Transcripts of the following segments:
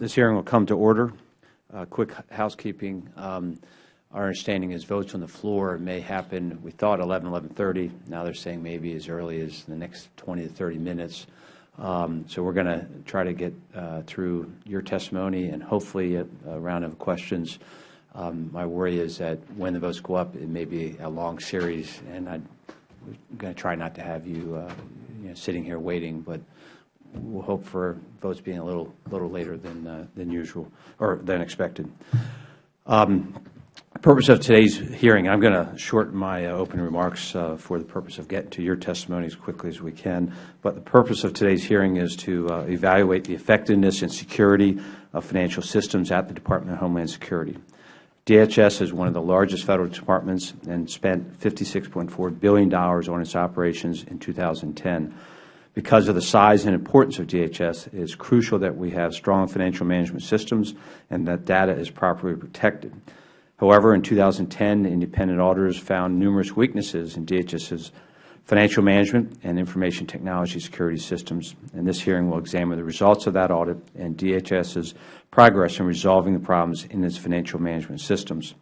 This hearing will come to order. Uh, quick housekeeping. Um, our understanding is votes on the floor may happen, we thought 11, 11.30. Now they're saying maybe as early as the next 20 to 30 minutes. Um, so we're going to try to get uh, through your testimony and hopefully a, a round of questions. Um, my worry is that when the votes go up, it may be a long series, and I'm going to try not to have you, uh, you know, sitting here waiting, but we'll hope for votes being a little little later than uh, than usual or than expected. Um, purpose of today's hearing, I'm going to shorten my uh, opening remarks uh, for the purpose of getting to your testimony as quickly as we can. But the purpose of today's hearing is to uh, evaluate the effectiveness and security of financial systems at the Department of Homeland Security. DHS is one of the largest Federal departments and spent $56.4 billion on its operations in 2010. Because of the size and importance of DHS, it is crucial that we have strong financial management systems and that data is properly protected. However, in 2010, independent auditors found numerous weaknesses in DHS's financial management and information technology security systems, and this hearing will examine the results of that audit and DHS's progress in resolving the problems in its financial management systems.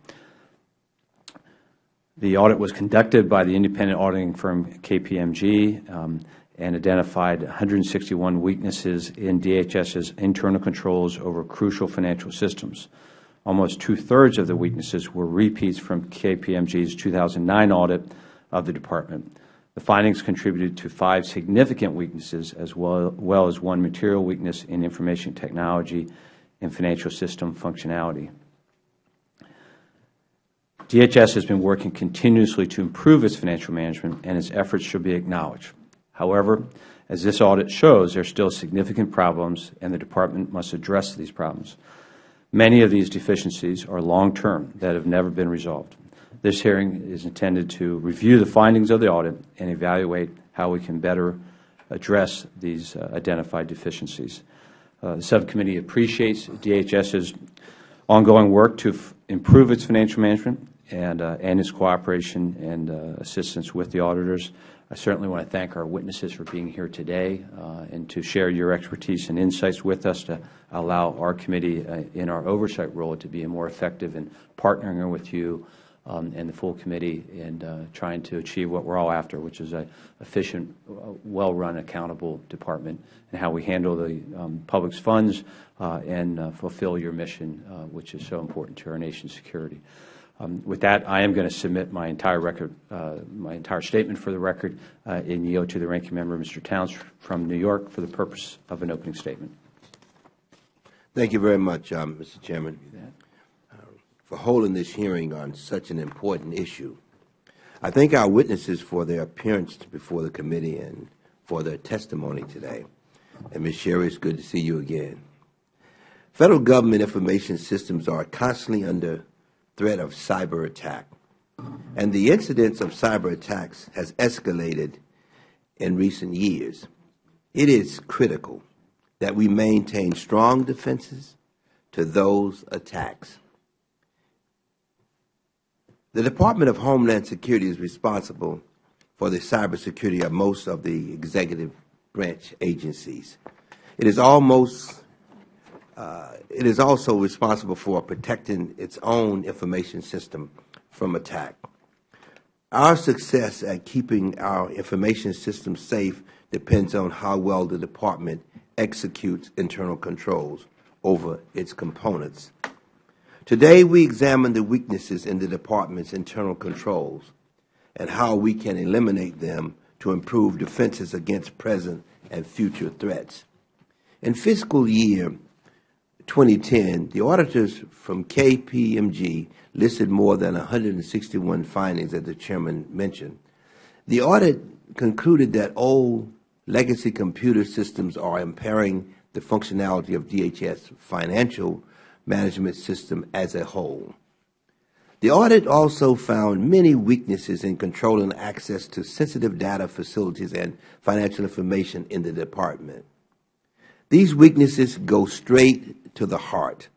The audit was conducted by the independent auditing firm KPMG um, and identified 161 weaknesses in DHS's internal controls over crucial financial systems. Almost two-thirds of the weaknesses were repeats from KPMG's 2009 audit of the Department. The findings contributed to five significant weaknesses as well, well as one material weakness in information technology and financial system functionality. DHS has been working continuously to improve its financial management, and its efforts should be acknowledged. However, as this audit shows, there are still significant problems, and the Department must address these problems. Many of these deficiencies are long-term that have never been resolved. This hearing is intended to review the findings of the audit and evaluate how we can better address these uh, identified deficiencies. Uh, the subcommittee appreciates DHS's ongoing work to improve its financial management and, uh, and its cooperation and uh, assistance with the auditors. I certainly want to thank our witnesses for being here today uh, and to share your expertise and insights with us to allow our committee uh, in our oversight role to be more effective in partnering with you um, and the full committee in uh, trying to achieve what we are all after, which is an efficient, uh, well-run, accountable department, and how we handle the um, public's funds uh, and uh, fulfill your mission, which is so important to our nation's security. Um, with that, I am going to submit my entire record, uh, my entire statement for the record, uh, and yield to the ranking member, Mr. Towns, from New York, for the purpose of an opening statement. Thank you very much, um, Mr. Chairman, uh, for holding this hearing on such an important issue. I thank our witnesses for their appearance before the committee and for their testimony today. And Ms. Sherry, it's good to see you again. Federal government information systems are constantly under threat of cyber attack. And the incidence of cyber attacks has escalated in recent years. It is critical that we maintain strong defenses to those attacks. The Department of Homeland Security is responsible for the cybersecurity of most of the executive branch agencies. It is almost it is also responsible for protecting its own information system from attack. Our success at keeping our information system safe depends on how well the Department executes internal controls over its components. Today, we examine the weaknesses in the Department's internal controls and how we can eliminate them to improve defenses against present and future threats. In fiscal year 2010, the auditors from KPMG listed more than 161 findings that the Chairman mentioned. The audit concluded that old legacy computer systems are impairing the functionality of DHS financial management system as a whole. The audit also found many weaknesses in controlling access to sensitive data facilities and financial information in the Department. These weaknesses go straight to the heart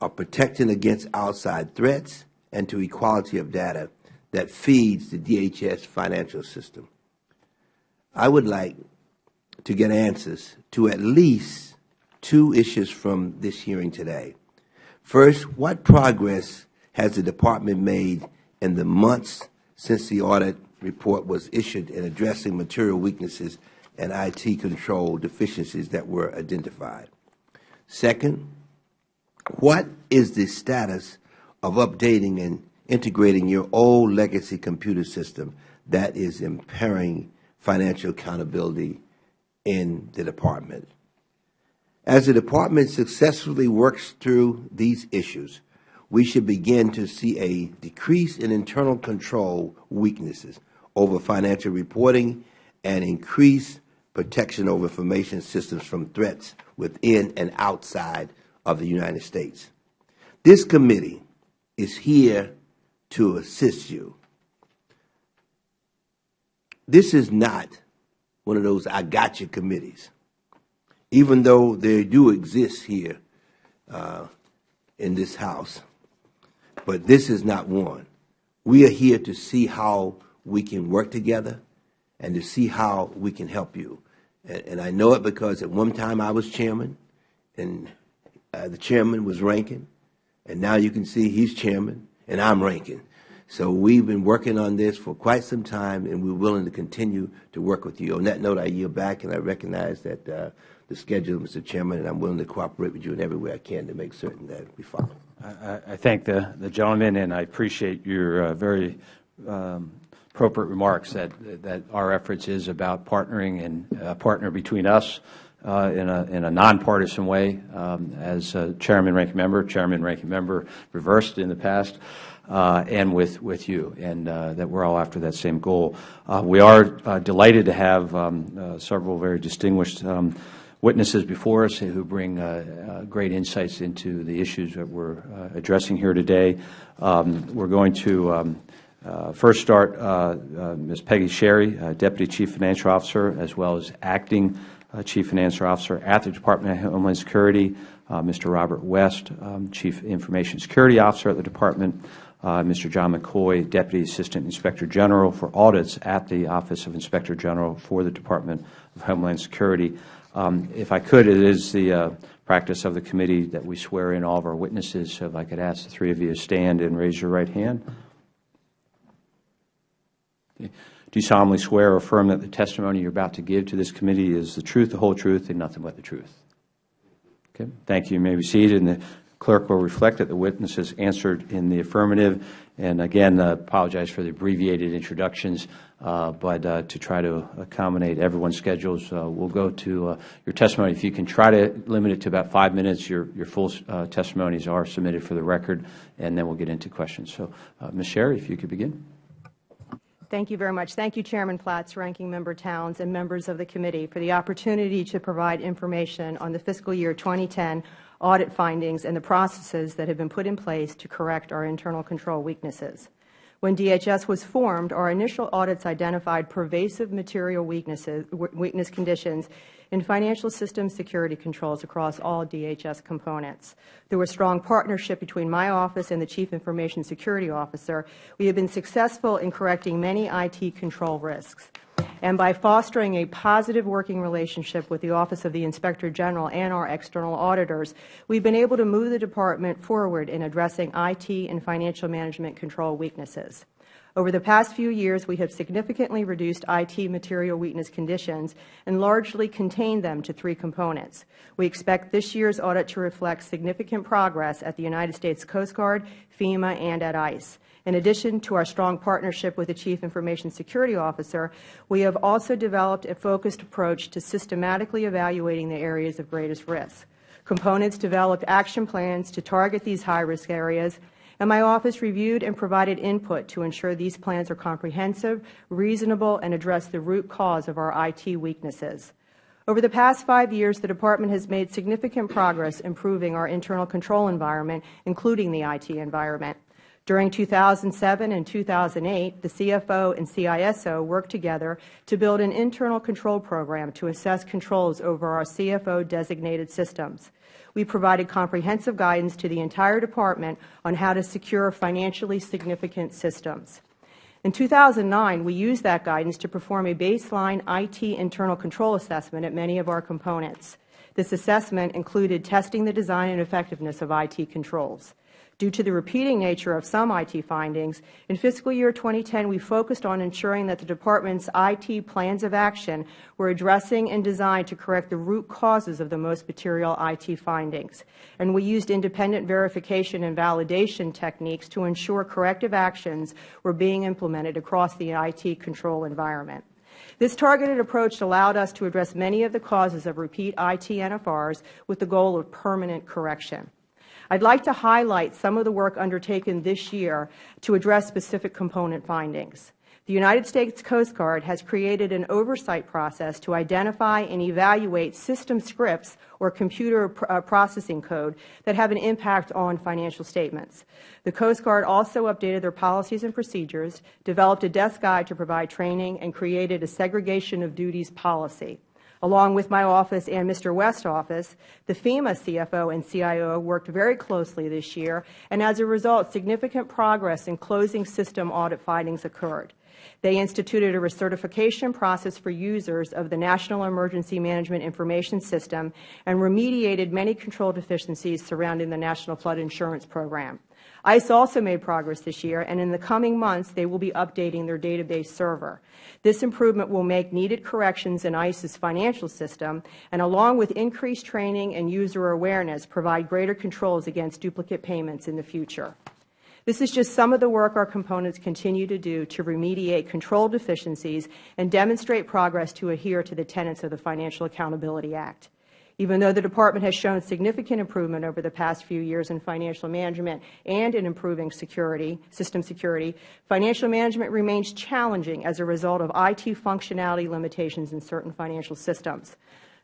of protecting against outside threats and to equality of data that feeds the DHS financial system. I would like to get answers to at least two issues from this hearing today. First, what progress has the Department made in the months since the audit report was issued in addressing material weaknesses and IT control deficiencies that were identified? Second, what is the status of updating and integrating your old legacy computer system that is impairing financial accountability in the Department? As the Department successfully works through these issues, we should begin to see a decrease in internal control weaknesses over financial reporting and increased protection over information systems from threats within and outside of the United States. This committee is here to assist you. This is not one of those I got you committees, even though they do exist here uh, in this House. But this is not one. We are here to see how we can work together and to see how we can help you. And, and I know it because at one time I was chairman, and uh, the chairman was ranking, and now you can see he's chairman, and I'm ranking. So we've been working on this for quite some time, and we're willing to continue to work with you. On that note, I yield back, and I recognize that uh, the schedule, Mr. Chairman, and I'm willing to cooperate with you in every way I can to make certain that we follow. I, I thank the, the gentleman, and I appreciate your uh, very um, appropriate remarks that, that our efforts is about partnering and a partner between us uh, in a, in a nonpartisan way, um, as uh, Chairman, Ranking Member, Chairman, Ranking Member reversed in the past, uh, and with, with you, and uh, that we're all after that same goal. Uh, we are uh, delighted to have um, several very distinguished um, witnesses before us who bring great insights into the issues that we're addressing here today. Um, we're going to um, uh, first start uh, uh, Ms. Peggy Sherry, Deputy Chief Financial Officer, as well as Acting Chief Financial Officer at the Department of Homeland Security, Mr. Robert West, um, Chief Information Security Officer at the Department, Mr. John McCoy, Deputy Assistant Inspector General for Audits at the Office of Inspector General for the Department of Homeland Security. Um, if I could, it is the practice of the committee that we swear in all of our witnesses. So if I could ask the three of you to stand and raise your right hand. Do you solemnly swear or affirm that the testimony you are about to give to this committee is the truth, the whole truth, and nothing but the truth? Okay. Thank you. You may be seated, and the clerk will reflect that the witness has answered in the affirmative. And again, uh, apologize for the abbreviated introductions, uh, but uh, to try to accommodate everyone's schedules, uh, we'll go to uh, your testimony. If you can try to limit it to about five minutes, your, your full uh, testimonies are submitted for the record, and then we'll get into questions. So, Ms. Sherry, if you could begin. Thank you very much. Thank you, Chairman Platts, Ranking Member Towns, and members of the committee for the opportunity to provide information on the fiscal year 2010 audit findings and the processes that have been put in place to correct our internal control weaknesses. When DHS was formed, our initial audits identified pervasive material weaknesses, weakness conditions in financial system security controls across all DHS components. Through a strong partnership between my office and the Chief Information Security Officer, we have been successful in correcting many IT control risks. And by fostering a positive working relationship with the Office of the Inspector General and our external auditors, we have been able to move the Department forward in addressing IT and financial management control weaknesses. Over the past few years, we have significantly reduced IT material weakness conditions and largely contained them to three components. We expect this year's audit to reflect significant progress at the United States Coast Guard, FEMA, and at ICE. In addition to our strong partnership with the Chief Information Security Officer, we have also developed a focused approach to systematically evaluating the areas of greatest risk. Components developed action plans to target these high-risk areas and my office reviewed and provided input to ensure these plans are comprehensive, reasonable, and address the root cause of our IT weaknesses. Over the past five years, the Department has made significant progress improving our internal control environment, including the IT environment. During 2007 and 2008, the CFO and CISO worked together to build an internal control program to assess controls over our CFO-designated systems we provided comprehensive guidance to the entire Department on how to secure financially significant systems. In 2009, we used that guidance to perform a baseline IT internal control assessment at many of our components. This assessment included testing the design and effectiveness of IT controls. Due to the repeating nature of some IT findings, in fiscal year 2010 we focused on ensuring that the Department's IT plans of action were addressing and designed to correct the root causes of the most material IT findings. And we used independent verification and validation techniques to ensure corrective actions were being implemented across the IT control environment. This targeted approach allowed us to address many of the causes of repeat IT NFRs with the goal of permanent correction. I would like to highlight some of the work undertaken this year to address specific component findings. The United States Coast Guard has created an oversight process to identify and evaluate system scripts or computer uh, processing code that have an impact on financial statements. The Coast Guard also updated their policies and procedures, developed a desk guide to provide training, and created a segregation of duties policy. Along with my office and Mr. West's office, the FEMA CFO and CIO worked very closely this year, and as a result, significant progress in closing system audit findings occurred. They instituted a recertification process for users of the National Emergency Management Information System and remediated many control deficiencies surrounding the National Flood Insurance Program. ICE also made progress this year, and in the coming months they will be updating their database server. This improvement will make needed corrections in ICE's financial system, and along with increased training and user awareness, provide greater controls against duplicate payments in the future. This is just some of the work our components continue to do to remediate control deficiencies and demonstrate progress to adhere to the tenets of the Financial Accountability Act. Even though the Department has shown significant improvement over the past few years in financial management and in improving security, system security, financial management remains challenging as a result of IT functionality limitations in certain financial systems.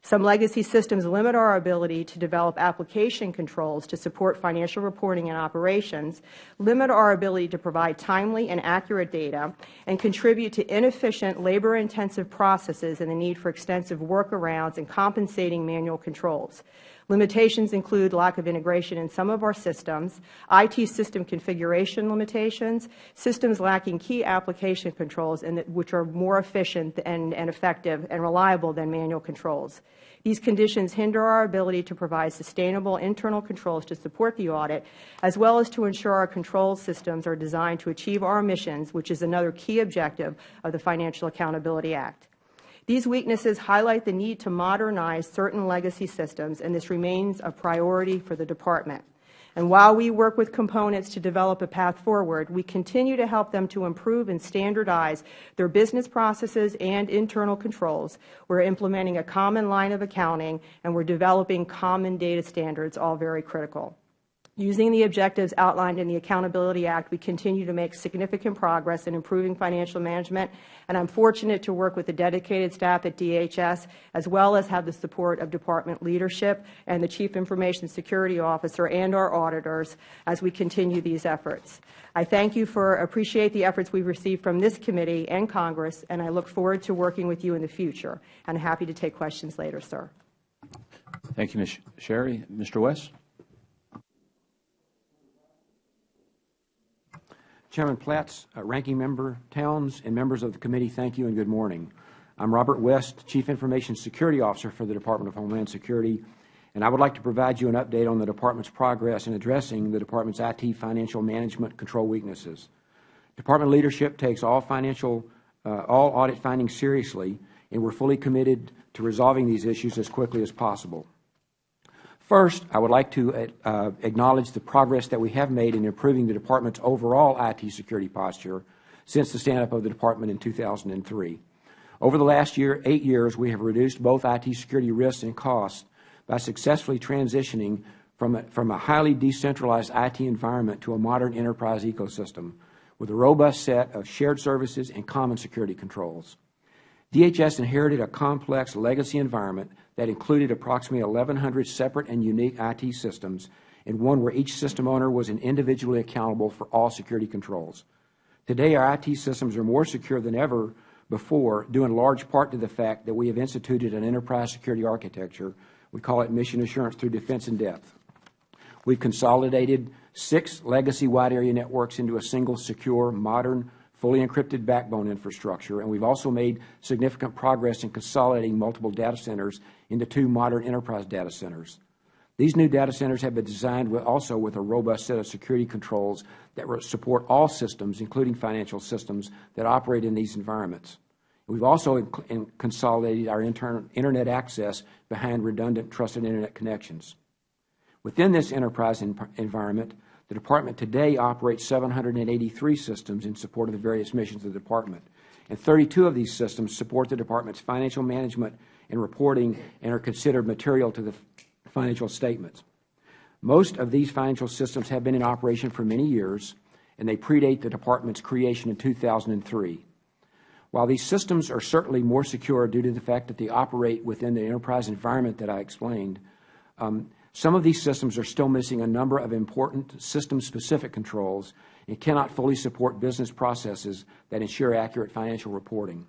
Some legacy systems limit our ability to develop application controls to support financial reporting and operations, limit our ability to provide timely and accurate data, and contribute to inefficient, labor-intensive processes and the need for extensive workarounds and compensating manual controls. Limitations include lack of integration in some of our systems, IT system configuration limitations, systems lacking key application controls and that, which are more efficient and, and effective and reliable than manual controls. These conditions hinder our ability to provide sustainable internal controls to support the audit, as well as to ensure our control systems are designed to achieve our missions, which is another key objective of the Financial Accountability Act. These weaknesses highlight the need to modernize certain legacy systems, and this remains a priority for the Department. And while we work with components to develop a path forward, we continue to help them to improve and standardize their business processes and internal controls. We are implementing a common line of accounting, and we are developing common data standards, all very critical. Using the objectives outlined in the Accountability Act, we continue to make significant progress in improving financial management, and I am fortunate to work with the dedicated staff at DHS, as well as have the support of Department leadership and the Chief Information Security Officer and our auditors as we continue these efforts. I thank you for appreciate the efforts we have received from this committee and Congress, and I look forward to working with you in the future. I am happy to take questions later, sir. Thank you, Ms. Sherry. Mr. West? Chairman Platts, uh, Ranking Member Towns, and members of the committee, thank you and good morning. I am Robert West, Chief Information Security Officer for the Department of Homeland Security, and I would like to provide you an update on the Department's progress in addressing the Department's IT financial management control weaknesses. Department leadership takes all financial, uh, all audit findings seriously, and we are fully committed to resolving these issues as quickly as possible. First, I would like to uh, acknowledge the progress that we have made in improving the Department's overall IT security posture since the stand-up of the Department in 2003. Over the last year, eight years, we have reduced both IT security risks and costs by successfully transitioning from a, from a highly decentralized IT environment to a modern enterprise ecosystem with a robust set of shared services and common security controls. DHS inherited a complex legacy environment that included approximately 1,100 separate and unique IT systems and one where each system owner was individually accountable for all security controls. Today, our IT systems are more secure than ever before, due in large part to the fact that we have instituted an enterprise security architecture. We call it Mission Assurance through Defense in Depth. We have consolidated six legacy wide area networks into a single secure, modern, fully encrypted backbone infrastructure, and we've also made significant progress in consolidating multiple data centers into two modern enterprise data centers. These new data centers have been designed with also with a robust set of security controls that support all systems, including financial systems, that operate in these environments. We've also consolidated our Internet access behind redundant trusted Internet connections. Within this enterprise environment, the Department today operates 783 systems in support of the various missions of the Department, and 32 of these systems support the Department's financial management and reporting and are considered material to the financial statements. Most of these financial systems have been in operation for many years, and they predate the Department's creation in 2003. While these systems are certainly more secure due to the fact that they operate within the enterprise environment that I explained, um, some of these systems are still missing a number of important system-specific controls and cannot fully support business processes that ensure accurate financial reporting.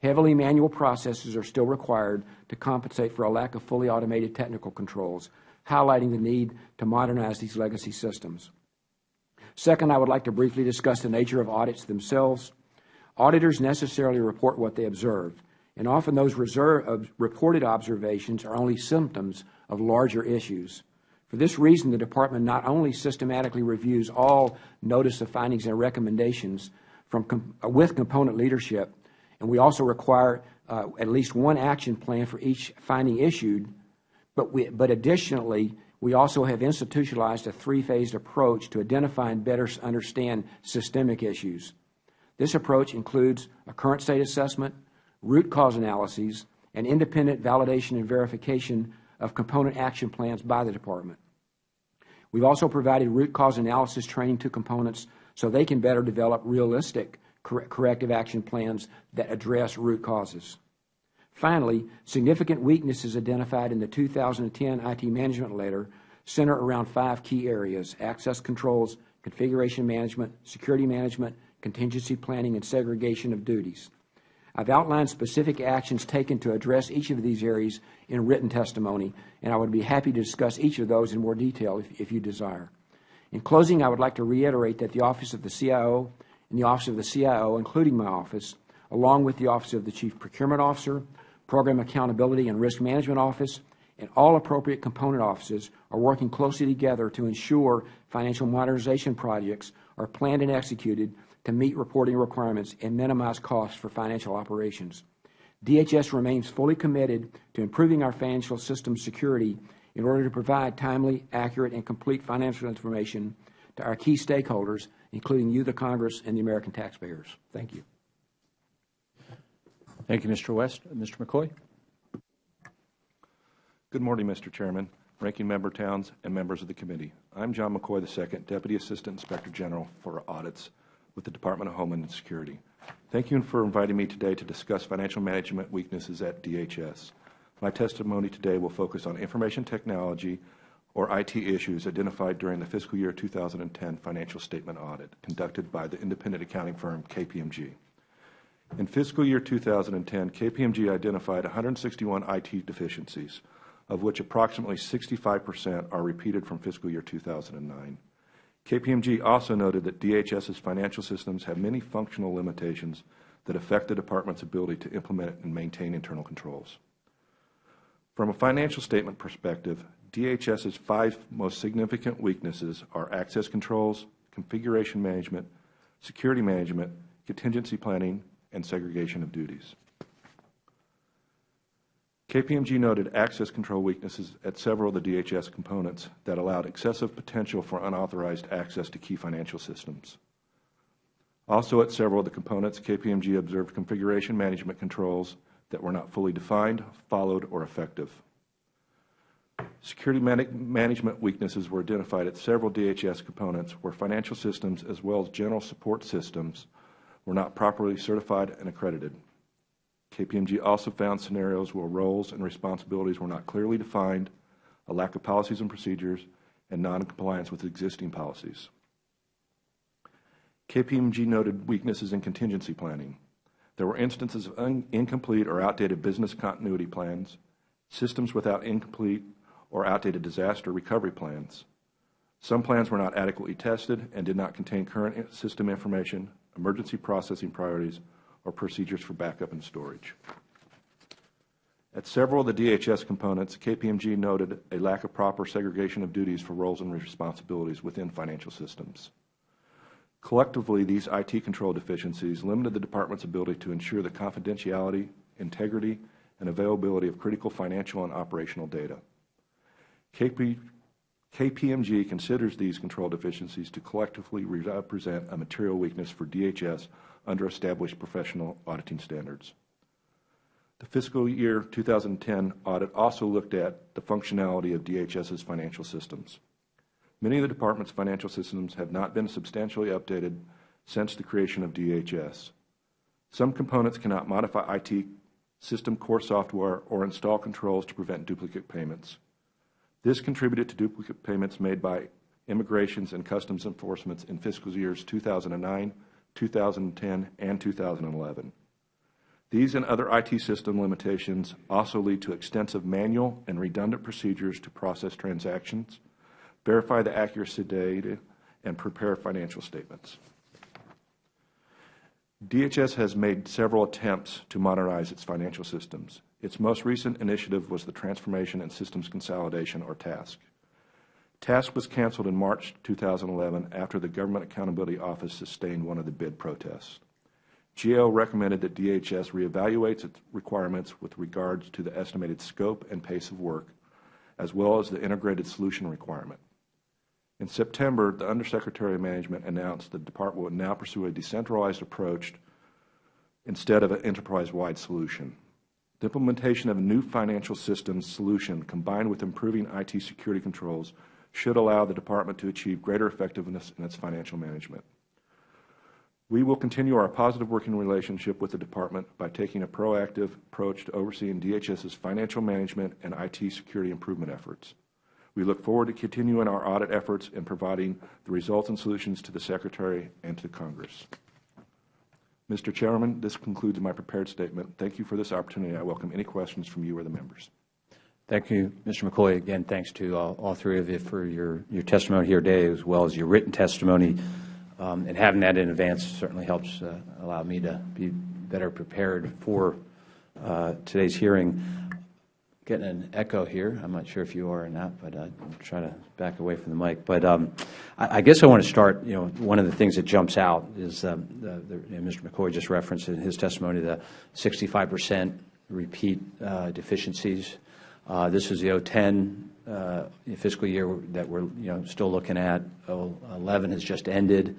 Heavily manual processes are still required to compensate for a lack of fully automated technical controls, highlighting the need to modernize these legacy systems. Second, I would like to briefly discuss the nature of audits themselves. Auditors necessarily report what they observe, and often those reserve, reported observations are only symptoms of larger issues. For this reason, the Department not only systematically reviews all notice of findings and recommendations from, with component leadership, and we also require uh, at least one action plan for each finding issued. But, we, but additionally, we also have institutionalized a three-phased approach to identify and better understand systemic issues. This approach includes a current state assessment, root cause analyses, and independent validation and verification of component action plans by the Department. We've also provided root cause analysis training to components so they can better develop realistic corrective action plans that address root causes. Finally, significant weaknesses identified in the 2010 IT management letter center around five key areas, access controls, configuration management, security management, contingency planning, and segregation of duties. I've outlined specific actions taken to address each of these areas in written testimony, and I would be happy to discuss each of those in more detail if, if you desire. In closing, I would like to reiterate that the Office of the CIO and the Office of the CIO, including my office, along with the Office of the Chief Procurement Officer, Program Accountability and Risk Management Office, and all appropriate component offices are working closely together to ensure financial modernization projects are planned and executed to meet reporting requirements and minimize costs for financial operations. DHS remains fully committed to improving our financial system security in order to provide timely, accurate, and complete financial information to our key stakeholders including you, the Congress, and the American taxpayers. Thank you. Thank you, Mr. West. Mr. McCoy. Good morning, Mr. Chairman, Ranking Member Towns, and members of the committee. I'm John McCoy II, Deputy Assistant Inspector General for Audits with the Department of Homeland Security. Thank you for inviting me today to discuss financial management weaknesses at DHS. My testimony today will focus on information technology or IT issues identified during the fiscal year 2010 financial statement audit conducted by the independent accounting firm KPMG. In fiscal year 2010, KPMG identified 161 IT deficiencies, of which approximately 65 percent are repeated from fiscal year 2009. KPMG also noted that DHS's financial systems have many functional limitations that affect the Department's ability to implement and maintain internal controls. From a financial statement perspective, DHS's five most significant weaknesses are access controls, configuration management, security management, contingency planning, and segregation of duties. KPMG noted access control weaknesses at several of the DHS components that allowed excessive potential for unauthorized access to key financial systems. Also at several of the components, KPMG observed configuration management controls that were not fully defined, followed, or effective. Security man management weaknesses were identified at several DHS components where financial systems as well as general support systems were not properly certified and accredited. KPMG also found scenarios where roles and responsibilities were not clearly defined, a lack of policies and procedures, and noncompliance with existing policies. KPMG noted weaknesses in contingency planning. There were instances of incomplete or outdated business continuity plans, systems without incomplete or outdated disaster recovery plans. Some plans were not adequately tested and did not contain current system information, emergency processing priorities, or procedures for backup and storage. At several of the DHS components, KPMG noted a lack of proper segregation of duties for roles and responsibilities within financial systems. Collectively, these IT control deficiencies limited the Department's ability to ensure the confidentiality, integrity, and availability of critical financial and operational data. KP, KPMG considers these control deficiencies to collectively represent a material weakness for DHS under established professional auditing standards. The fiscal year 2010 audit also looked at the functionality of DHS's financial systems. Many of the Department's financial systems have not been substantially updated since the creation of DHS. Some components cannot modify IT system core software or install controls to prevent duplicate payments. This contributed to duplicate payments made by immigrations and customs enforcements in fiscal years 2009, 2010, and 2011. These and other IT system limitations also lead to extensive manual and redundant procedures to process transactions, verify the accuracy of data, and prepare financial statements. DHS has made several attempts to modernize its financial systems. Its most recent initiative was the Transformation and Systems Consolidation, or TASC. TASC was canceled in March 2011 after the Government Accountability Office sustained one of the bid protests. GAO recommended that DHS reevaluates its requirements with regards to the estimated scope and pace of work, as well as the integrated solution requirement. In September, the Undersecretary of Management announced the Department would now pursue a decentralized approach instead of an enterprise-wide solution. The implementation of a new financial systems solution combined with improving IT security controls should allow the Department to achieve greater effectiveness in its financial management. We will continue our positive working relationship with the Department by taking a proactive approach to overseeing DHS's financial management and IT security improvement efforts. We look forward to continuing our audit efforts and providing the results and solutions to the Secretary and to Congress. Mr. Chairman, this concludes my prepared statement. Thank you for this opportunity. I welcome any questions from you or the members. Thank you, Mr. McCoy. Again, thanks to all, all three of you for your, your testimony here today, as well as your written testimony. Um, and having that in advance certainly helps uh, allow me to be better prepared for uh, today's hearing getting an echo here. I'm not sure if you are or not, but I'll try to back away from the mic. But um, I, I, guess I want to start, you know, one of the things that jumps out is um, the, the, Mr. McCoy just referenced in his testimony the 65 percent repeat uh, deficiencies. Uh, this is the 010 uh, fiscal year that we're, you know, still looking at. 11 has just ended.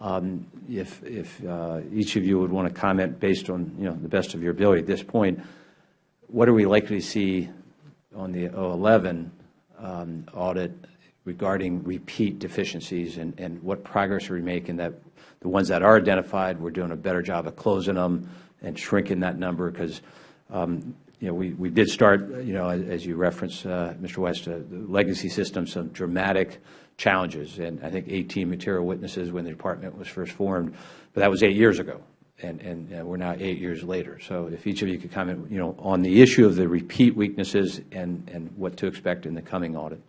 Um, if if uh, each of you would want to comment based on, you know, the best of your ability at this point, what are we likely to see on the 011 um, audit regarding repeat deficiencies and, and what progress are we making that the ones that are identified, we're doing a better job of closing them and shrinking that number because um, you know, we, we did start, you know, as you referenced, uh, Mr. West, uh, the legacy system, some dramatic challenges, and I think 18 material witnesses when the department was first formed, but that was eight years ago and, and uh, we're now eight years later. So if each of you could comment, you know, on the issue of the repeat weaknesses and, and what to expect in the coming audit.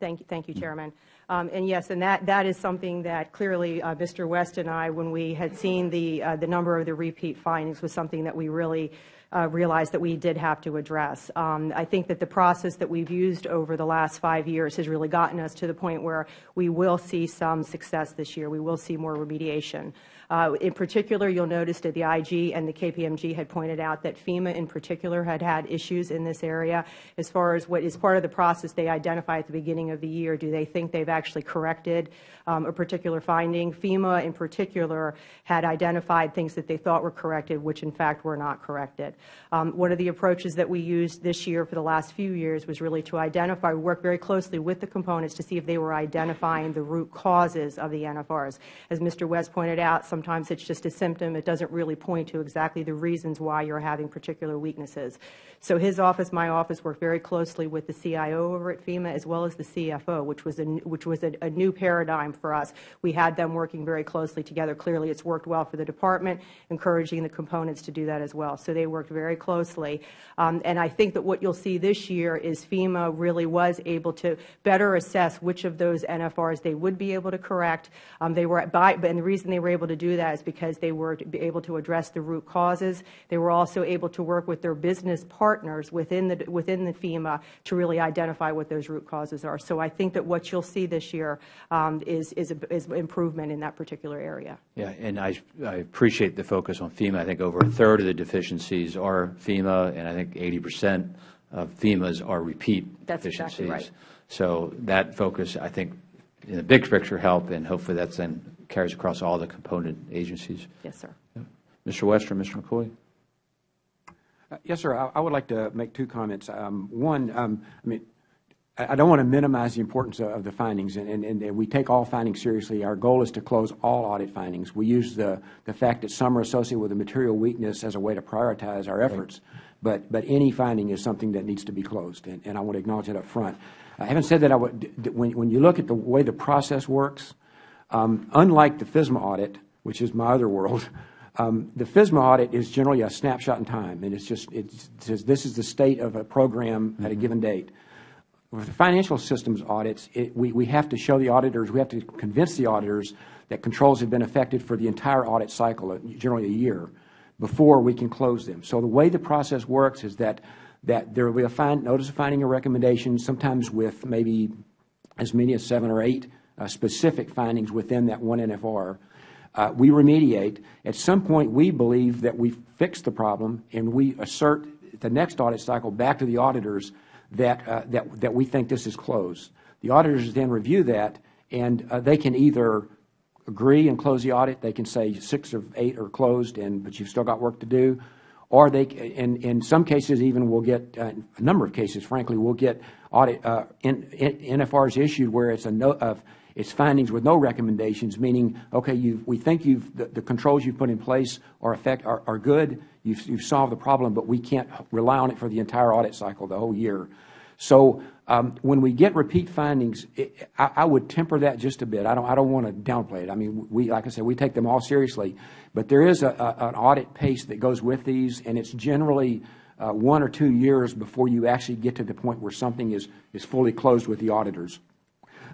thank you, thank you, Chairman. Um, and yes, and that, that is something that clearly uh, Mr. West and I, when we had seen the, uh, the number of the repeat findings, was something that we really uh, realized that we did have to address. Um, I think that the process that we've used over the last five years has really gotten us to the point where we will see some success this year. We will see more remediation. Uh, in particular, you'll notice that the IG and the KPMG had pointed out that FEMA in particular had had issues in this area. As far as what is part of the process they identify at the beginning of the year, do they think they've actually corrected um, a particular finding? FEMA in particular had identified things that they thought were corrected, which in fact were not corrected. Um, one of the approaches that we used this year for the last few years was really to identify, work very closely with the components to see if they were identifying the root causes of the NFRs. As Mr. West pointed out, Sometimes it's just a symptom. It doesn't really point to exactly the reasons why you're having particular weaknesses. So his office, my office, worked very closely with the CIO over at FEMA as well as the CFO, which was a, which was a, a new paradigm for us. We had them working very closely together. Clearly, it's worked well for the department, encouraging the components to do that as well. So they worked very closely. Um, and I think that what you'll see this year is FEMA really was able to better assess which of those NFRs they would be able to correct. Um, they were by, and the reason they were able to do that is because they were able to address the root causes. They were also able to work with their business partners within the, within the FEMA to really identify what those root causes are. So I think that what you'll see this year um, is, is, a, is improvement in that particular area. Yeah, and I, I appreciate the focus on FEMA. I think over a third of the deficiencies are FEMA, and I think 80 percent of FEMA's are repeat That's deficiencies. exactly right. So that focus, I think, in the big picture help, and hopefully that's then carries across all the component agencies. Yes, sir. Mr. Wester, Mr. McCoy? Uh, Yes, sir. I I would like to make two comments. Um, One, um, I mean, I I don't want to minimize the importance of of the findings, and- and and we take all findings seriously. Our goal is to close all audit findings. We use the the fact that some are associated with a material weakness as a way to prioritize our efforts, but but any finding is something that needs to be closed, and and I want to acknowledge that up front. Uh, Having said that, I would, when when you look at the way the process works, um, unlike the FISMA audit, which is my other world, um, the FISMA audit is generally a snapshot in time, and it's just, it says this is the state of a program at a given date. With the financial systems audits, it, we, we have to show the auditors, we have to convince the auditors that controls have been affected for the entire audit cycle, uh, generally a year, before we can close them. So the way the process works is that, that there will be a find, notice of finding a recommendation, sometimes with maybe as many as seven or eight specific findings within that one NFR. Uh, we remediate. At some point, we believe that we've fixed the problem, and we assert the next audit cycle back to the auditors that, uh, that, that we think this is closed. The auditors then review that, and uh, they can either agree and close the audit. They can say six of eight are closed, and but you've still got work to do. Or they, in, in some cases, even we'll get, uh, a number of cases, frankly, we'll get uh, NFRs issued where it's a no, of, it's findings with no recommendations, meaning, okay, we think you've, the, the controls you've put in place are effect, are, are good, you've, you've solved the problem, but we can't rely on it for the entire audit cycle, the whole year. So um, when we get repeat findings, it, I, I would temper that just a bit. I don't, I don't want to downplay it. I mean, we, like I said, we take them all seriously, but there is a, a, an audit pace that goes with these, and it's generally uh, one or two years before you actually get to the point where something is, is fully closed with the auditors.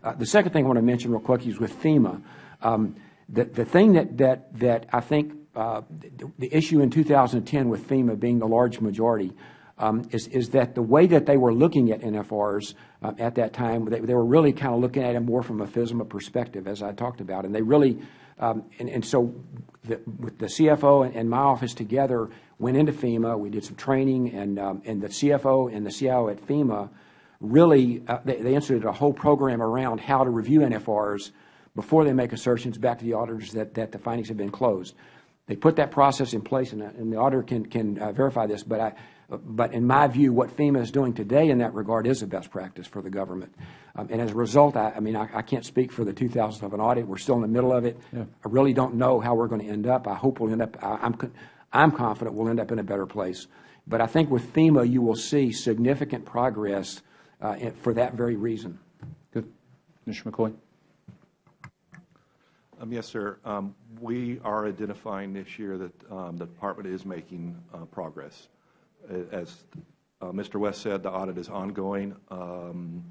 Uh, the second thing I want to mention real quick is with FEMA. Um, the, the thing that, that, that I think uh, the, the issue in 2010 with FEMA being the large majority um, is, is that the way that they were looking at NFRs uh, at that time, they, they were really kind of looking at it more from a FISMA perspective, as I talked about. And they really, um, and, and so the, with the CFO and, and my office together went into FEMA. We did some training, and, um, and the CFO and the CIO at FEMA really, uh, they, they instituted a whole program around how to review NFRs before they make assertions back to the auditors that, that the findings have been closed. They put that process in place, and, and the auditor can, can uh, verify this, but, I, but in my view, what FEMA is doing today in that regard is a best practice for the government. Um, and as a result, I, I mean, I, I, can't speak for the 2011 audit. We're still in the middle of it. Yeah. I really don't know how we're going to end up. I hope we'll end up, I, I'm, I'm confident we'll end up in a better place. But I think with FEMA, you will see significant progress uh, for that very reason. Good. Mr. McCoy? Um, yes, sir. Um, we are identifying this year that um, the department is making uh, progress. As uh, Mr. West said, the audit is ongoing. Um,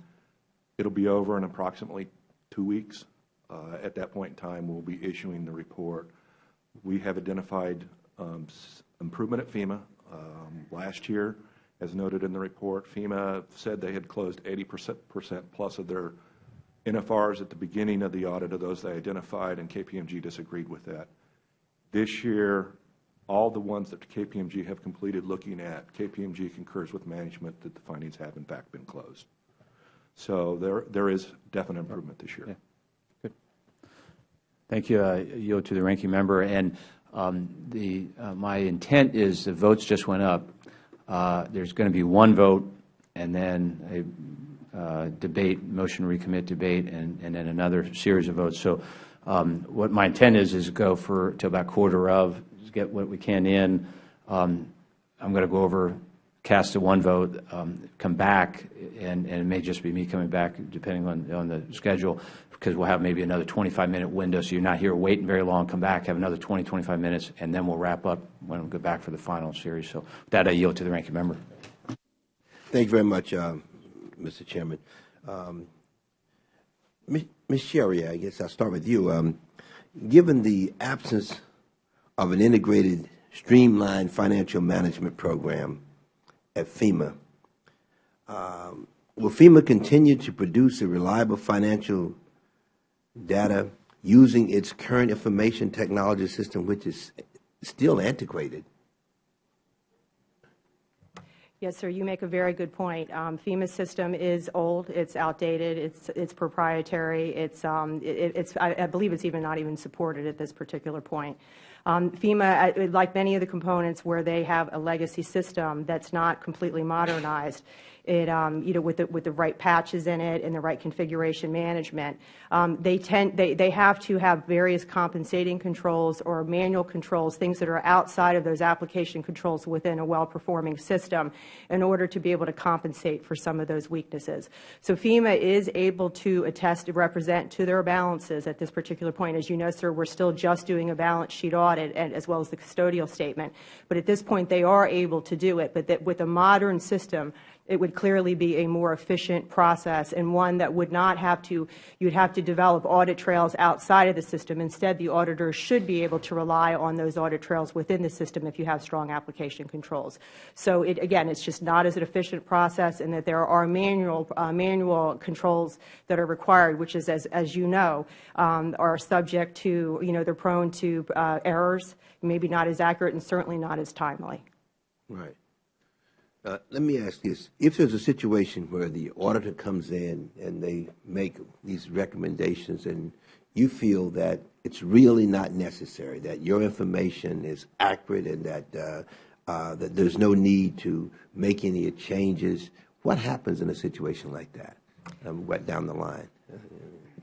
it'll be over in approximately two weeks. Uh, at that point in time, we'll be issuing the report. We have identified um, improvement at FEMA. Um, last year, as noted in the report, FEMA said they had closed 80 percent plus of their NFRs at the beginning of the audit of those they identified, and KPMG disagreed with that. This year, all the ones that KPMG have completed looking at, KPMG concurs with management that the findings have in fact been closed. So there, there is definite improvement this year. Yeah. Good. Thank you. I yield to the ranking member. And um, the, uh, my intent is the votes just went up. Uh, there's going to be one vote and then a uh, debate, motion recommit debate, and, and then another series of votes. So um, what my intent is, is go for, to about quarter of, get what we can in. Um, I'm going to go over, cast a one vote, um, come back, and, and it may just be me coming back, depending on, on the schedule, because we'll have maybe another 25-minute window, so you're not here waiting very long, come back, have another 20, 25 minutes, and then we'll wrap up when we go back for the final series. So with that, I yield to the ranking member. Thank you very much, uh, Mr. Chairman. Um, Ms. Sherry, I guess I'll start with you. Um, given the absence of an integrated, streamlined financial management program at FEMA, um, will FEMA continue to produce a reliable financial data using its current information technology system, which is still antiquated? Yes, sir, you make a very good point. Um, FEMA's system is old, it's outdated, it's, it's proprietary, it's, um, it, it's, I, I believe it's even not even supported at this particular point. Um, FEMA, uh, like many of the components where they have a legacy system that's not completely modernized, it, um, you know, with the, with the right patches in it and the right configuration management. Um, they tend, they, they have to have various compensating controls or manual controls, things that are outside of those application controls within a well-performing system in order to be able to compensate for some of those weaknesses. So FEMA is able to attest to represent to their balances at this particular point. As you know, sir, we're still just doing a balance sheet audit and, as well as the custodial statement. But at this point, they are able to do it. But that with a modern system, it would clearly be a more efficient process and one that would not have to, you would have to develop audit trails outside of the system. Instead, the auditors should be able to rely on those audit trails within the system if you have strong application controls. So it, again, it's just not as an efficient process and that there are manual, uh, manual controls that are required, which is, as, as you know, um, are subject to, you know, they're prone to uh, errors, maybe not as accurate and certainly not as timely. Right. Uh, let me ask this. If there's a situation where the auditor comes in and they make these recommendations and you feel that it's really not necessary, that your information is accurate and that, uh, uh, that there's no need to make any changes, what happens in a situation like that um, down the line?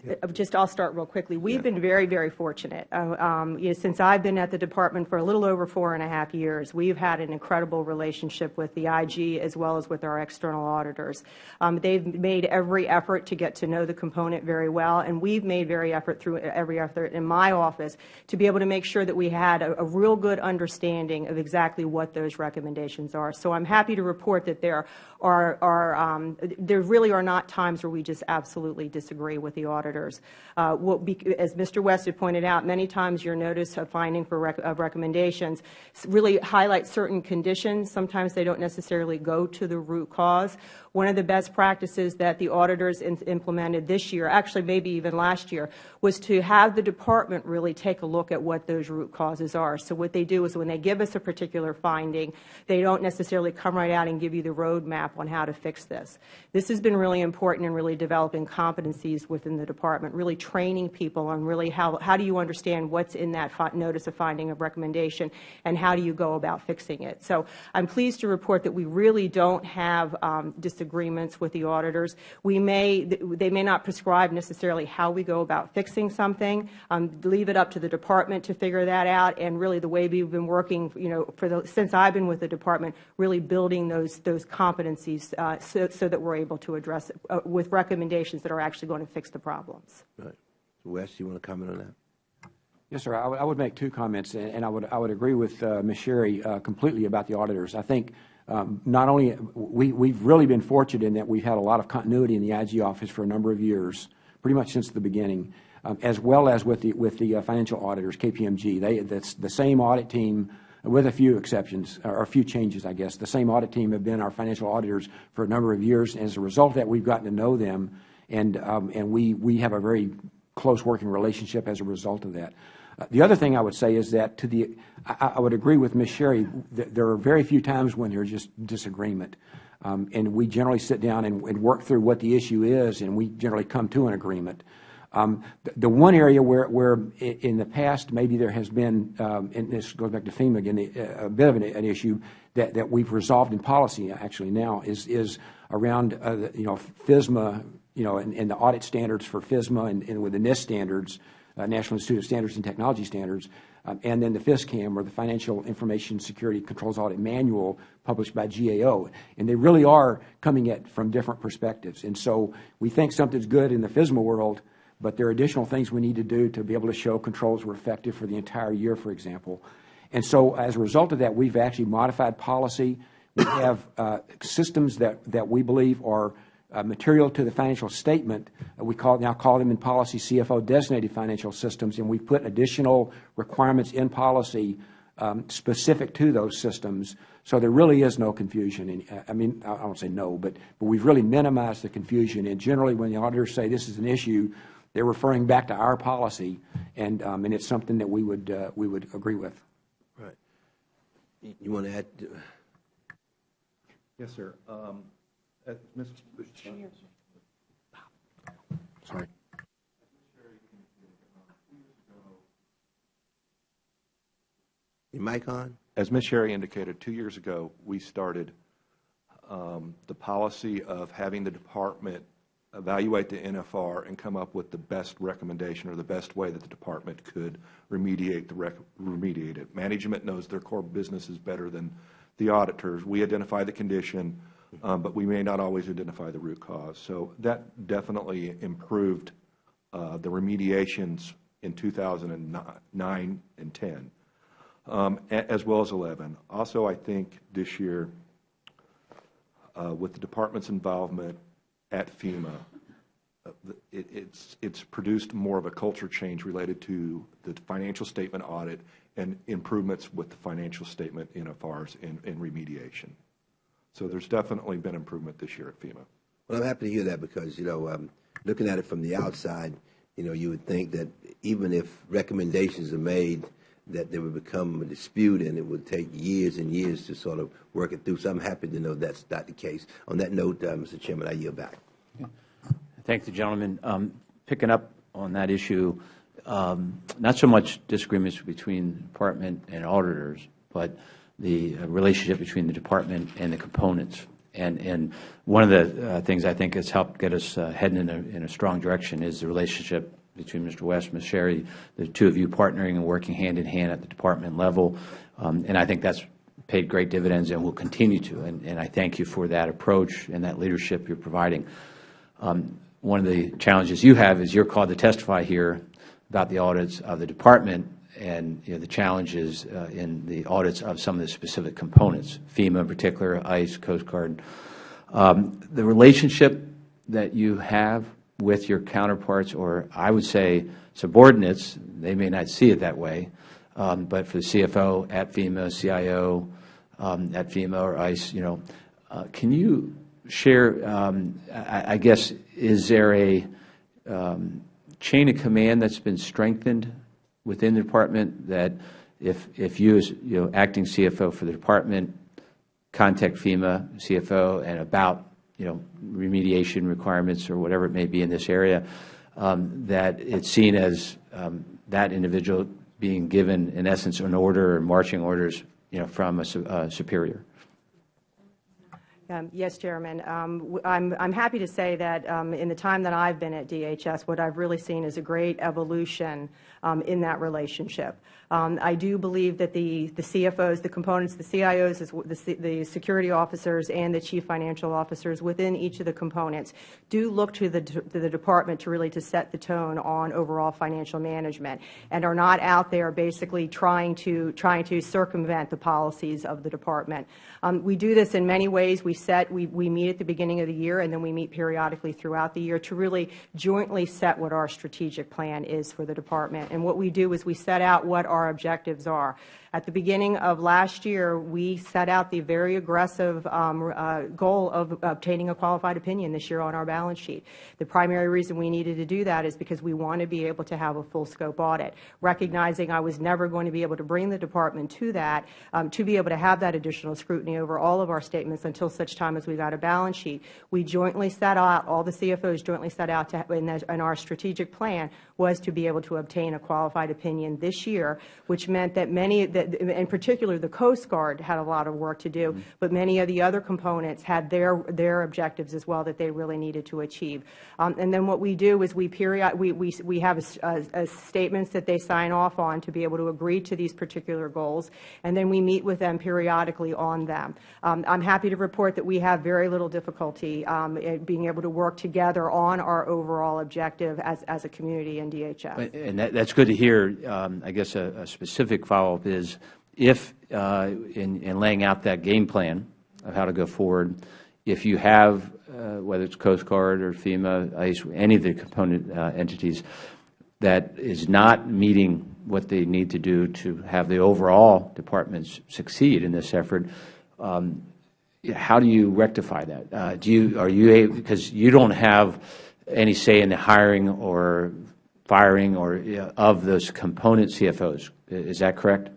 Uh, just I'll start real quickly. We've been very, very fortunate. Uh, um, you know, since I've been at the department for a little over four and a half years, we've had an incredible relationship with the IG as well as with our external auditors. Um, they've made every effort to get to know the component very well, and we've made very effort through every effort in my office to be able to make sure that we had a, a real good understanding of exactly what those recommendations are. So I'm happy to report that there are, are um, there really are not times where we just absolutely disagree with the auditors. Uh, be, as Mr. West had pointed out, many times your notice of finding for rec of recommendations really highlight certain conditions. Sometimes they don't necessarily go to the root cause. One of the best practices that the auditors implemented this year, actually maybe even last year, was to have the department really take a look at what those root causes are. So what they do is when they give us a particular finding, they don't necessarily come right out and give you the roadmap on how to fix this. This has been really important in really developing competencies within the department, really training people on really how, how do you understand what's in that notice of finding of recommendation and how do you go about fixing it. So I'm pleased to report that we really don't have um, disagreements with the auditors. We may, they may not prescribe necessarily how we go about fixing something. Um, leave it up to the department to figure that out. And really, the way we've been working, you know, for the, since I've been with the department, really building those those competencies uh, so, so that we're able to address it uh, with recommendations that are actually going to fix the problems. Right. Wes, you want to comment on that? Yes, sir. I, I would make two comments, and I would I would agree with uh, Ms. Sherry uh, completely about the auditors. I think um, not only we we've really been fortunate in that we've had a lot of continuity in the IG office for a number of years, pretty much since the beginning, um, as well as with the with the uh, financial auditors, KPMG. They that's the same audit team. With a few exceptions, or a few changes, I guess. The same audit team have been our financial auditors for a number of years. And as a result of that, we've gotten to know them, and, um, and we, we have a very close working relationship as a result of that. Uh, the other thing I would say is that to the, I, I would agree with Ms. Sherry, th there are very few times when there's just disagreement. Um, and we generally sit down and, and, work through what the issue is, and we generally come to an agreement. Um, the, the, one area where, where in the past maybe there has been, um, and this goes back to FEMA again, a, bit of an, an, issue that, that we've resolved in policy actually now is, is around, uh, you know, FISMA, you know, and, and, the audit standards for FISMA and, and with the NIST standards uh, National Institute of Standards and Technology Standards, um, and then the FISCAM, or the Financial Information Security Controls Audit Manual, published by GAO. And they really are coming at from different perspectives. And so we think something's good in the FISMA world, but there are additional things we need to do to be able to show controls were effective for the entire year, for example. And so as a result of that, we've actually modified policy. We have uh, systems that, that we believe are uh, material to the financial statement. Uh, we call, now call them in policy CFO designated financial systems, and we put additional requirements in policy um, specific to those systems. So there really is no confusion. And, uh, I mean, I won't say no, but, but we've really minimized the confusion. And generally, when the auditors say this is an issue, they're referring back to our policy, and, um, and it's something that we would, uh, we would agree with. Right. You- You want to add, Yes, sir. Um, uh, Ms. Sorry. your mic on? As Ms. Sherry indicated, two years ago, we started um, the policy of having the department evaluate the NFR and come up with the best recommendation or the best way that the department could remediate the rec remediate it. Management knows their core business is better than the auditors. We identify the condition, um, but we may not always identify the root cause. So that definitely improved uh, the remediations in 2009 and 10 um, as well as 11. Also, I think this year, uh, with the department's involvement at FEMA, uh, it- it's it's produced more of a culture change related to the financial statement audit and improvements with the financial statement NFRs and and remediation. So there's definitely been improvement this year at FEMA. Well, I'm happy to hear that because, you know, um, looking at it from the outside, you know, you would think that even if recommendations are made, that there would become a dispute and it would take years and years to sort of work it through. So I'm happy to know that's not the case. On that note, uh, Mr. Chairman, I yield back. Thank the gentleman. Um, Picking up on that issue, um, not so much disagreements between the department and auditors, but the uh, relationship between the department and the components. And, and one of the uh, things I think has helped get us uh, heading in a, in a strong direction is the relationship between Mr. West, and Ms. Sherry, the two of you partnering and working hand in hand at the department level. Um, And I think that's paid great dividends and will continue to. And, and I thank you for that approach and that leadership you're providing. Um, One of the challenges you have is you're called to testify here about the audits of the department and, you know, the challenges uh, in the audits of some of the specific components, FEMA in particular, ICE, Coast Guard. Um, The relationship that you have with your counterparts, or I would say subordinates, they may not see it that way, um, but for the CFO at FEMA, CIO um, at FEMA or ICE, you know, uh, can you share, um, I, I guess, is there a um, chain of command that's been strengthened within the department that if, if you, as, you know, acting CFO for the department, contact FEMA CFO and about, you know, remediation requirements or whatever it may be in this area, um, that it's seen as um, that individual being given, in essence, an order or marching orders, you know, from a su- superior? Um, Yes, Chairman. Um, I'm I'm happy to say that um, in the time that I've been at DHS, what I've really seen is a great evolution um, in that relationship. Um, I do believe that the the CFOs, the components, the CIOs, the the security officers, and the chief financial officers within each of the components do look to the to the department to really to set the tone on overall financial management, and are not out there basically trying to trying to circumvent the policies of the department. Um, We do this in many ways. We set, we, we meet at the beginning of the year, and then we meet periodically throughout the year to really jointly set what our strategic plan is for the department. And what we do is we set out what our objectives are. At the beginning of last year, we set out the very aggressive um, uh, goal of obtaining a qualified opinion this year on our balance sheet. The primary reason we needed to do that is because we want to be able to have a full scope audit. Recognizing I was never going to be able to bring the department to that, um, to be able to have that additional scrutiny over all of our statements until such time as we got a balance sheet, we jointly set out, all the CFOs jointly set out to, in, the, in our strategic plan was to be able to obtain a qualified opinion this year, which meant that many, in particular, the Coast Guard had a lot of work to do, but many of the other components had their, their objectives as well that they really needed to achieve. Um, and then what we do is we period, we, we, we have a, a, a statements that they sign off on to be able to agree to these particular goals, and then we meet with them periodically on them. Um, I'm happy to report that we have very little difficulty um, in being able to work together on our overall objective as, as a community in DHS. And that, that's good to hear. Um, I guess a, a specific follow-up is if, uh, in, in laying out that game plan of how to go forward, if you have, uh, whether it's Coast Guard or FEMA, ICE, any of the component uh, entities, that is not meeting what they need to do to have the overall departments succeed in this effort, um, how do you rectify that? Uh, do you, are you able, because you don't have any say in the hiring or firing or uh, of those component CFOs. Is that correct?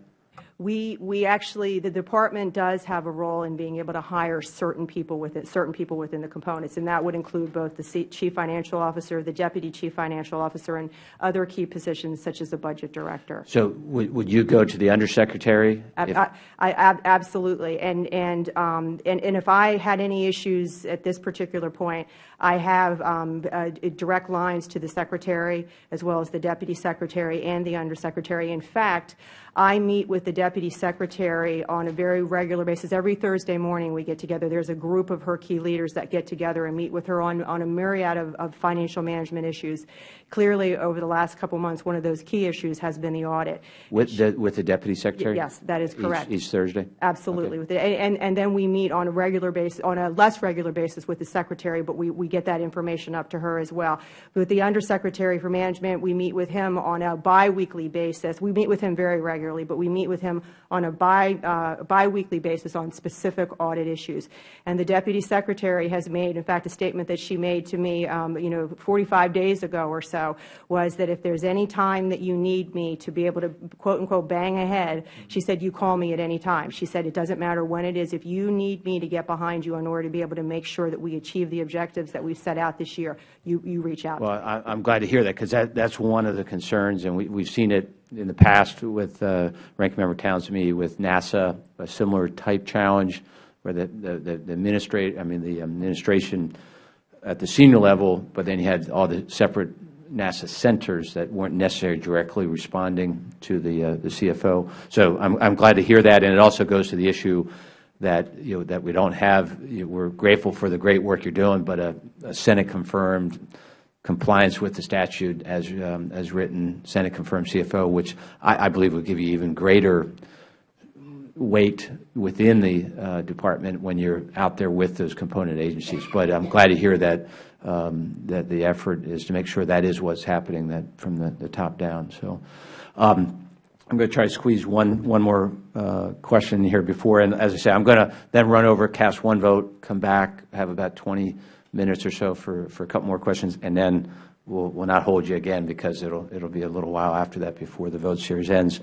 We, we actually, the department does have a role in being able to hire certain people within, certain people within the components, and that would include both the C- chief financial officer, the deputy chief financial officer, and other key positions such as the budget director. So would, would you go to the undersecretary? I, I, ab- absolutely, and and, um, and and if I had any issues at this particular point, I have um, uh, direct lines to the secretary as well as the deputy secretary and the undersecretary. In fact, I meet with the deputy secretary on a very regular basis. Every Thursday morning we get together. There's a group of her key leaders that get together and meet with her on, on a myriad of, of financial management issues. Clearly, over the last couple of months, one of those key issues has been the audit. With the, with the deputy secretary? yes, that is correct. Each Thursday? Absolutely. With the, and, and then we meet on a regular basis, on a less regular basis with the secretary, but we, we get that information up to her as well. With the undersecretary for management, we meet with him on a biweekly basis. We meet with him very regularly, but we meet with him on a bi, uh, biweekly basis on specific audit issues. And the deputy secretary has made, in fact, a statement that she made to me, um, you know, 45 days ago or so, was that if there's any time that you need me to be able to, quote unquote, bang ahead, she said, you call me at any time. She said, it doesn't matter when it is. If you need me to get behind you in order to be able to make sure that we achieve the objectives that we've set out this year, you, you reach out. Well, I, I'm glad to hear that because that, that's one of the concerns, and we, we've seen it in the past with uh, Ranking Member Towns to me with NASA, a similar type challenge where the, the, the the administrate, I mean, the administration at the senior level, but then you had all the separate NASA centers that weren't necessarily directly responding to the, uh, the CFO. So I'm, I'm glad to hear that, and it also goes to the issue that, you know, that we don't have, you know, we're grateful for the great work you're doing, but a, a Senate-confirmed compliance with the statute as, um, as written, Senate-confirmed CFO, which I, I believe would give you even greater weight within the uh, department when you're out there with those component agencies. But I'm glad to hear that, um, that the effort is to make sure that is what's happening, that from the, the top down. So um, I'm going to try to squeeze one, one more uh, question here before, and as I say, I'm going to then run over, cast one vote, come back, have about 20 minutes or so for, for a couple more questions, and then we'll, we'll not hold you again because it'll, it'll be a little while after that before the vote series ends.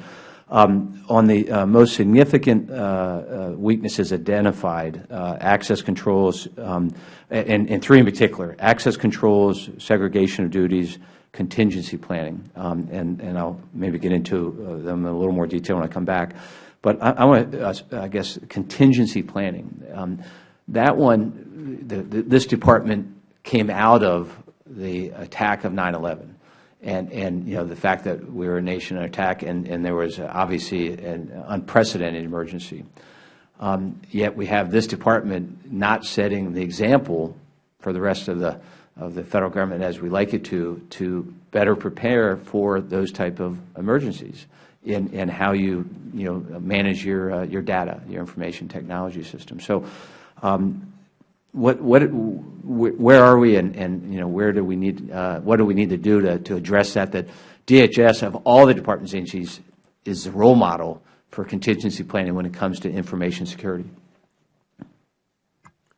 Um, on the uh, most significant uh, uh, weaknesses identified, uh, access controls, um, and, and three in particular, access controls, segregation of duties, contingency planning, um, and, and I'll maybe get into uh, them in a little more detail when I come back. But I, I want to, I guess, contingency planning. Um, that one, the, the, this department came out of the attack of 9/11 and, and you know, the fact that we were a nation under attack and, and there was obviously an unprecedented emergency. Um, yet we have this department not setting the example for the rest of the, of the federal government as we like it to, to better prepare for those type of emergencies in, in how you, you know, manage your, uh, your data, your information technology system. So um, what, what, where are we and, and, you know, where do we need, uh, what do we need to do to, to address that, that DHS of all the departments and agencies is the role model for contingency planning when it comes to information security?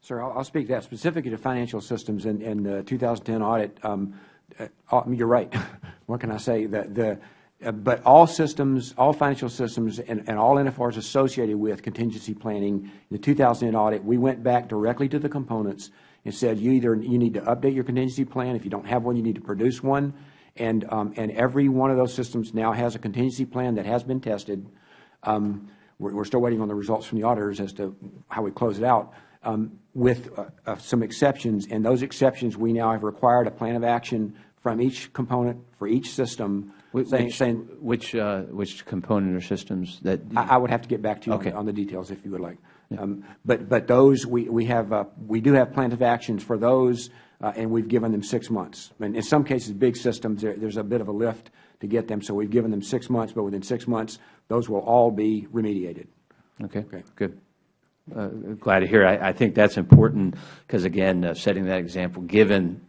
Sir, I'll, speak to that specifically to financial systems and, and the 2010 audit. Um, uh, you're right. what can I say? The, the, but all systems, all financial systems, and, and all NFRs associated with contingency planning, in the 2010 audit, we went back directly to the components and said, you either you need to update your contingency plan. If you don't have one, you need to produce one. And, um, and every one of those systems now has a contingency plan that has been tested Um, we're, we're still waiting on the results from the auditors as to how we close it out, um, with uh, uh, some exceptions. And those exceptions, we now have required a plan of action from each component for each system, Which, saying, saying which, uh, which component or systems that? I, I would have to get back to you on Okay. the- on the details if you would like. Um, But, but those, we, we have, uh, we do have plans of actions for those, uh, and we've given them six months. And in some cases, big systems, there, there's a bit of a lift to get them, so we've given them six months, but within six months, those will all be remediated. Okay, Okay. good. Uh, Glad to hear. I I think that's important because, again, uh, setting that example, given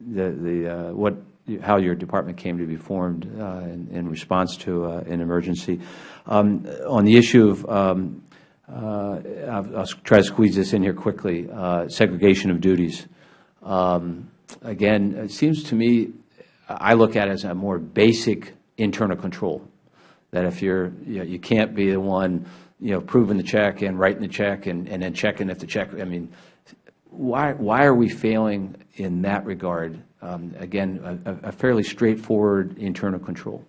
the, the uh, what, how your department came to be formed uh, in in response to uh, an emergency. Um, On the issue of, um, uh, I'll I'll try to squeeze this in here quickly, segregation of duties. Um, Again, it seems to me, I look at it as a more basic internal control that if you're, you know, you can't be the one, you know, proving the check and writing the check and, and then checking if the check, I mean, why, why are we failing in that regard? Um, Again, a- a a fairly straightforward internal control.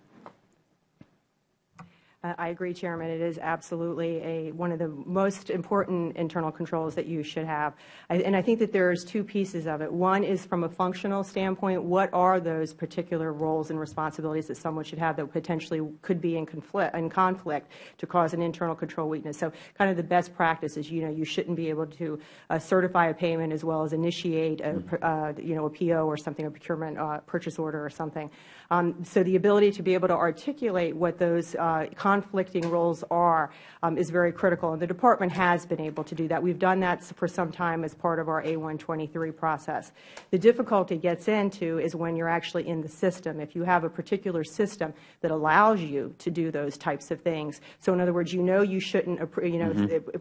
Uh, I agree, Chairman. It is absolutely a, one of the most important internal controls that you should have. I- And I think that there's two pieces of it. One is from a functional standpoint, what are those particular roles and responsibilities that someone should have that potentially could be in conflict, in conflict to cause an internal control weakness? So kind of the best practice is, you know, you shouldn't be able to uh, certify a payment as well as initiate a, uh, you know, a PO or something, a procurement uh, purchase order or something. Um, So the ability to be able to articulate what those uh, conflicting roles are um, is very critical, and the Department has been able to do that. We've done that for some time as part of our A123 process. The difficulty gets into is when you're actually in the system. If you have a particular system that allows you to do those types of things, so in other words, you know you shouldn't, you know,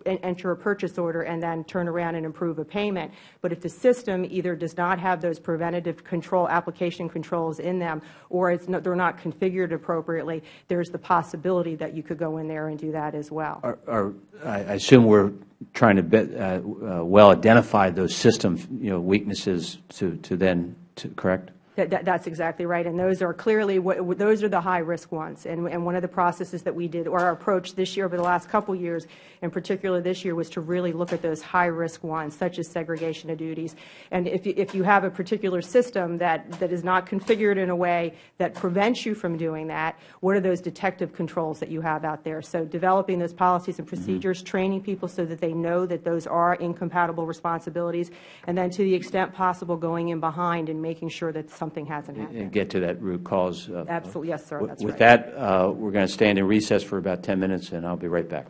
en- enter a purchase order and then turn around and approve a payment, but if the system either does not have those preventative control, application controls in them, or it's not, they're not configured appropriately, there's the possibility that you could go in there and do that as well. Are- Are, I assume we're trying to uh, uh, well identify those system, you know, weaknesses to, to then, to- correct? That, that, that's exactly right, and those are clearly, what- those are the high-risk ones. And, and one of the processes that we did, or our approach this year over the last couple years, in particular this year, was to really look at those high-risk ones, such as segregation of duties. And if, you- if you have a particular system that, that is not configured in a way that prevents you from doing that, what are those detective controls that you have out there? So developing those policies and mm-hmm. procedures, training people so that they know that those are incompatible responsibilities, and then to the extent possible, going in behind and making sure that something hasn't happened. And get to that root cause. uh, Absolutely, yes, sir, With- that's With right. that, uh, we're going to stand in recess for about 10 minutes, and I'll be right back.